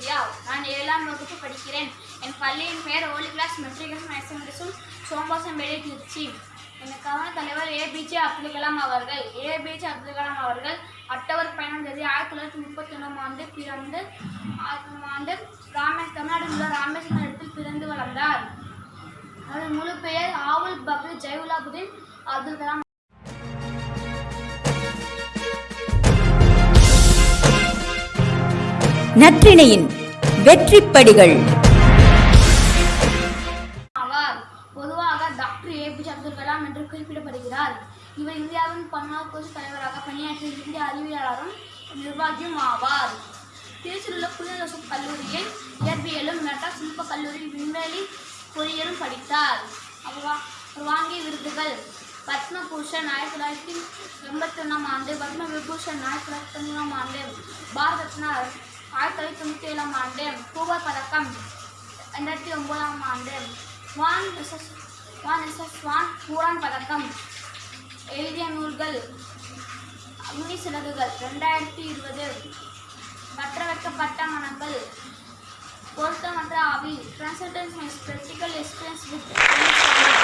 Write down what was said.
சூர்யா நான் ஏழாம் வகுப்பு படிக்கிறேன். என் பள்ளியின் பெயர் Holy Cross matriculation higher secondary school Somarasampettai Trichy எனக்கான தலைவர் ஏபிஜே அப்துல் கலாம் அவர்கள். ஏபிஜே அப்துல் கலாம் அவர்கள் அக்டோபர் பதினொன்றாம் தேதி ஆயிரத்தி தொள்ளாயிரத்தி முப்பத்தி ஒன்றாம் ஆண்டு பிறந்து ஆண்டு ராமேஷ் தமிழ்நாடு உள்ள ராமேஸ்வரம் இடத்தில் பிறந்து வளர்ந்தார். அவர் முழு பெயர் ஆவுல் பபு ஜெயுலாபுதீன் அப்துல் கலாம் நற்றிணையின் வெற்றிப்படிகள். ஆவார் பொதுவாக டாக்டர் ஏபிஜே அப்துல் கலாம் என்று குறிப்பிடப்படுகிறார். இவர் இந்தியாவின் பன்னார் தலைவராக பணியாற்றிய இந்திய அறிவியலாளரும் நிர்வாகியும் ஆவார். திருச்சியில் உள்ள கல்லூரியில் இயற்பியலும் மெட்ராஸ் சிற்ப கல்லூரியில் விண்வெளி பொறியியலும் படித்தார். அவர் அவர் வாங்கிய விருதுகள் பத்மபூஷன் ஆயிரத்தி தொள்ளாயிரத்தி எண்பத்தி ஒன்றாம் ஆண்டு பத்ம விபூஷன் ஆயிரத்தி தொள்ளாயிரத்தி தொண்ணூறாம் ஆண்டு பாரத் ரத்னா ஆயிரத்தி தொள்ளாயிரத்தி தொண்ணூற்றி ஏழாம் ஆண்டு பூவர் பதக்கம் ரெண்டாயிரத்தி ஒம்போதாம் ஆண்டு வான் ரிசஸ் வான் எஸ்எஸ் வான் பூரான் பதக்கம் எழுதிய நூல்கள் அக்னி சிறகுகள் ரெண்டாயிரத்தி இருபது பற்ற வைக்கப்பட்ட மனங்கள் பொருத்தமற்ற ஆவி transcendence my special experience with